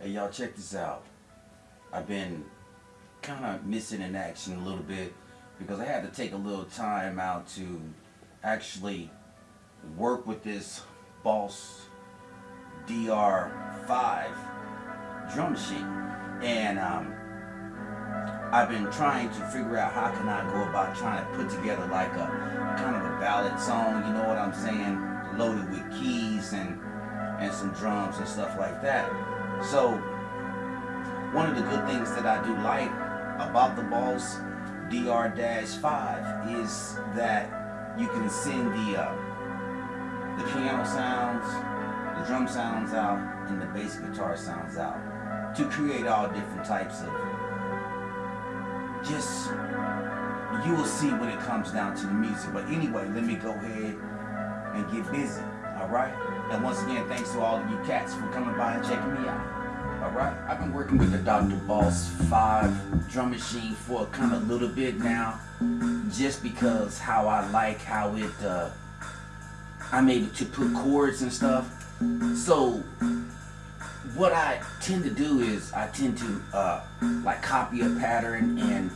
Hey y'all check this out. I've been kind of missing in action a little bit because I had to take a little time out to actually work with this Boss DR5 drum machine and um, I've been trying to figure out how can I go about trying to put together like a kind of a ballad song, you know what I'm saying, loaded with keys and and some drums and stuff like that. So one of the good things that I do like about the Boss DR-5 is that you can send the uh, the piano sounds, the drum sounds out, and the bass guitar sounds out to create all different types of just you will see when it comes down to the music. But anyway, let me go ahead and get busy. Alright? And once again, thanks to all of you cats for coming by and checking me out. Alright? I've been working with the Dr. Boss 5 drum machine for kind of a little bit now. Just because how I like how it, uh, I'm able to put chords and stuff. So, what I tend to do is I tend to uh, like copy a pattern and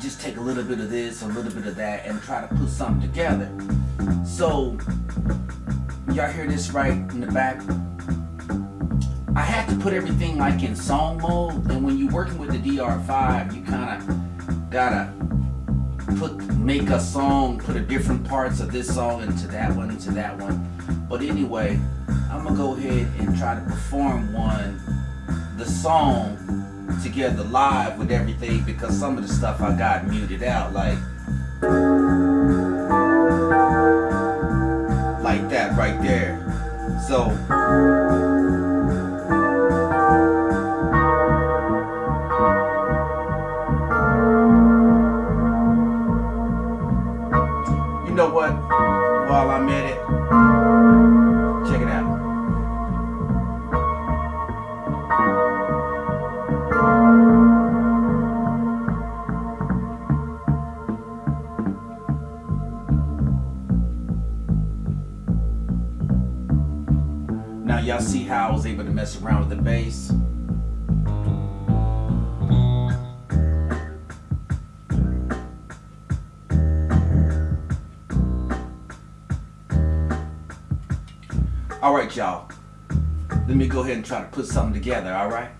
just take a little bit of this, a little bit of that, and try to put something together. So, y'all hear this right in the back? I had to put everything like in song mode, and when you're working with the DR5, you kind of gotta put make a song, put a different parts of this song into that one, into that one. But anyway, I'm gonna go ahead and try to perform one, the song together live with everything because some of the stuff I got muted out, like So you know what? While I'm at it, check it out. Now y'all see how I was able to mess around with the bass. All right, y'all. Let me go ahead and try to put something together, all right?